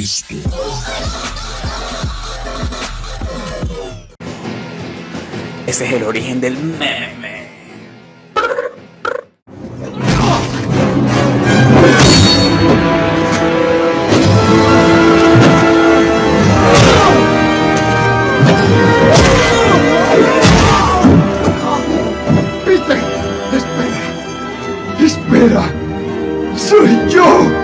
Cristo. Ese es el origen del meme. Espera, espera, soy yo.